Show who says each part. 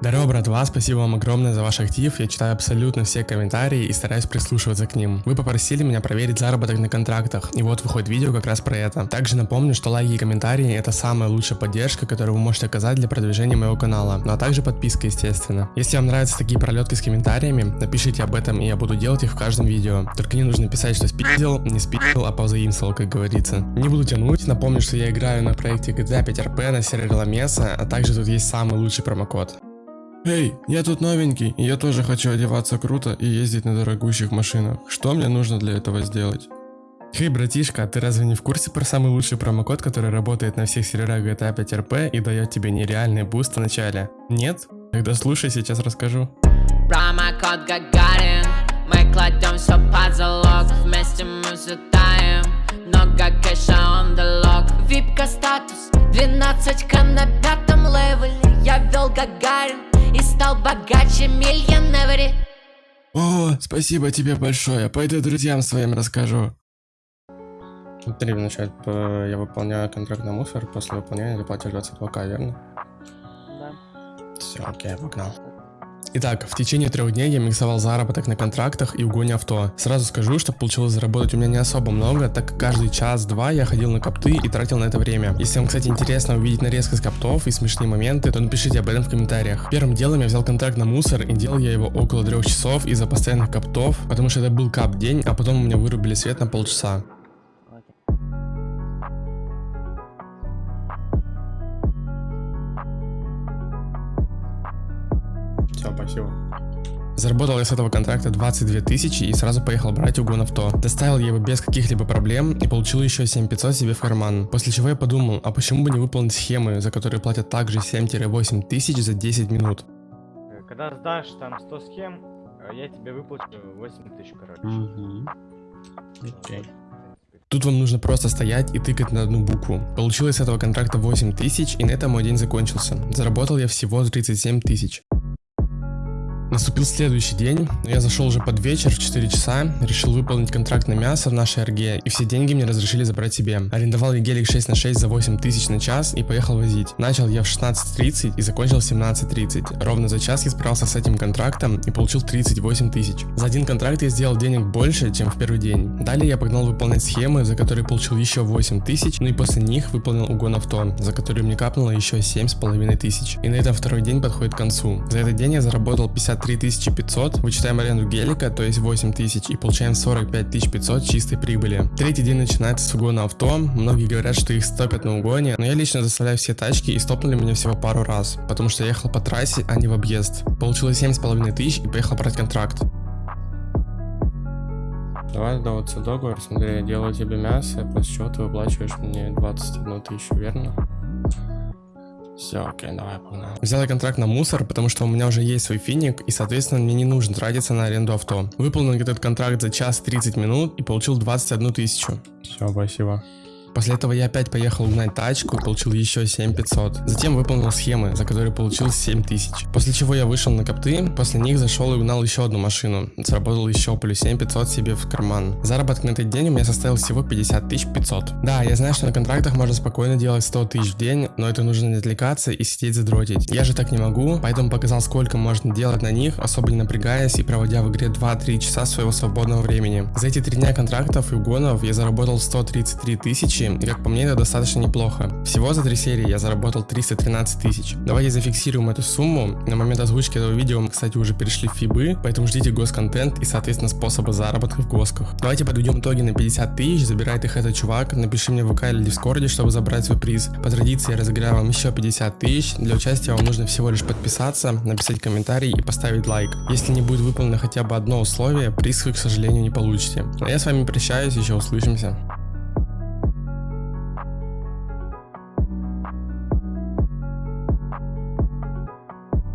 Speaker 1: Здорово, братва, спасибо вам огромное за ваш актив. Я читаю абсолютно все комментарии и стараюсь прислушиваться к ним. Вы попросили меня проверить заработок на контрактах, и вот выходит видео как раз про это. Также напомню, что лайки и комментарии это самая лучшая поддержка, которую вы можете оказать для продвижения моего канала, ну а также подписка, естественно. Если вам нравятся такие пролетки с комментариями, напишите об этом, и я буду делать их в каждом видео. Только не нужно писать, что спиздил, не спиздил, а позаимствовал, как говорится. Не буду тянуть, напомню, что я играю на проекте GTA 5 RP на сервере Ламеса, а также тут есть самый лучший промокод. Эй, я тут новенький, и я тоже хочу одеваться круто и ездить на дорогущих машинах. Что мне нужно для этого сделать? Хей, братишка, а ты разве не в курсе про самый лучший промокод, который работает на всех серверах GTA 5 RP и дает тебе нереальный буст в начале? Нет? Тогда слушай, сейчас расскажу.
Speaker 2: Промокод Гагарин Мы кладем все под залог Вместе мы взлетаем Много кэша on the Випка статус 12к на пятом левеле Я вел Гагарин стал богаче миллионери
Speaker 1: О, спасибо тебе большое. Пойду друзьям своим расскажу. Смотри, вначале э, я выполняю контракт на мусор, после выполнения ты платишь 22к, верно?
Speaker 3: Да.
Speaker 1: Все, окей, погнал. Итак, в течение трех дней я миксовал заработок на контрактах и угоне авто. Сразу скажу, что получилось заработать у меня не особо много, так как каждый час-два я ходил на копты и тратил на это время. Если вам, кстати, интересно увидеть нарезку с коптов и смешные моменты, то напишите об этом в комментариях. Первым делом я взял контракт на мусор и делал я его около трех часов из-за постоянных коптов, потому что это был кап день, а потом у меня вырубили свет на полчаса. Спасибо. Заработал я с этого контракта 22 тысячи и сразу поехал брать угон авто. Доставил я его без каких-либо проблем и получил еще 7500 себе в карман. После чего я подумал, а почему бы не выполнить схемы, за которые платят также 7-8 тысяч за 10 минут.
Speaker 3: Когда сдашь там 100 схем, э, я тебе выплачу 8 тысяч, короче.
Speaker 1: Окей. Тут вам нужно просто стоять и тыкать на одну букву. Получилось с этого контракта 8 тысяч и на этом мой день закончился. Заработал я всего 37 тысяч. Наступил следующий день, я зашел уже под вечер в 4 часа, решил выполнить контракт на мясо в нашей РГ, и все деньги мне разрешили забрать себе. Арендовал я гелик 6 на 6 за 8 тысяч на час и поехал возить. Начал я в 16.30 и закончил в 17.30. Ровно за час я справился с этим контрактом и получил 38 тысяч. За один контракт я сделал денег больше, чем в первый день. Далее я погнал выполнять схемы, за которые получил еще 8 тысяч, ну и после них выполнил угон авто, за который мне капнуло еще 7,5 тысяч. И на этом второй день подходит к концу. За этот день я заработал 53 500, вычитаем аренду гелика, то есть 8 тысяч, и получаем 45 500 чистой прибыли. Третий день начинается с угона авто, многие говорят, что их стопят на угоне, но я лично заставляю все тачки и стопнули меня всего пару раз, потому что я ехал по трассе, а не в объезд. Получилось 7,5 тысяч и поехал брать контракт. Давай сдаваться договор, смотри, я делаю тебе мясо, после чего ты выплачиваешь мне 21 тысячу, верно? Все, окей, давай, погнали. Взял я контракт на мусор, потому что у меня уже есть свой финик, и, соответственно, мне не нужно тратиться на аренду авто. Выполнил этот контракт за час 30 минут и получил 21 тысячу. Все, спасибо. После этого я опять поехал угнать тачку и получил еще 7500. Затем выполнил схемы, за которые получил 7000. После чего я вышел на копты, после них зашел и угнал еще одну машину. Сработал еще плюс 7500 себе в карман. Заработок на этот день у меня составил всего 50 500. Да, я знаю, что на контрактах можно спокойно делать 100 тысяч в день, но это нужно не отвлекаться и сидеть задротить. Я же так не могу, поэтому показал сколько можно делать на них, особо не напрягаясь и проводя в игре 2-3 часа своего свободного времени. За эти 3 дня контрактов и угонов я заработал 133 тысячи и как по мне это достаточно неплохо. Всего за три серии я заработал 313 тысяч. Давайте зафиксируем эту сумму. На момент озвучки этого видео мы, кстати, уже перешли в фибы, поэтому ждите госконтент и, соответственно, способы заработка в госках. Давайте подведем итоги на 50 тысяч, забирает их этот чувак, напиши мне в ВК или Дискорде, чтобы забрать свой приз. По традиции я разыграю вам еще 50 тысяч. Для участия вам нужно всего лишь подписаться, написать комментарий и поставить лайк. Если не будет выполнено хотя бы одно условие, приз вы, к сожалению, не получите. А я с вами прощаюсь, еще услышимся.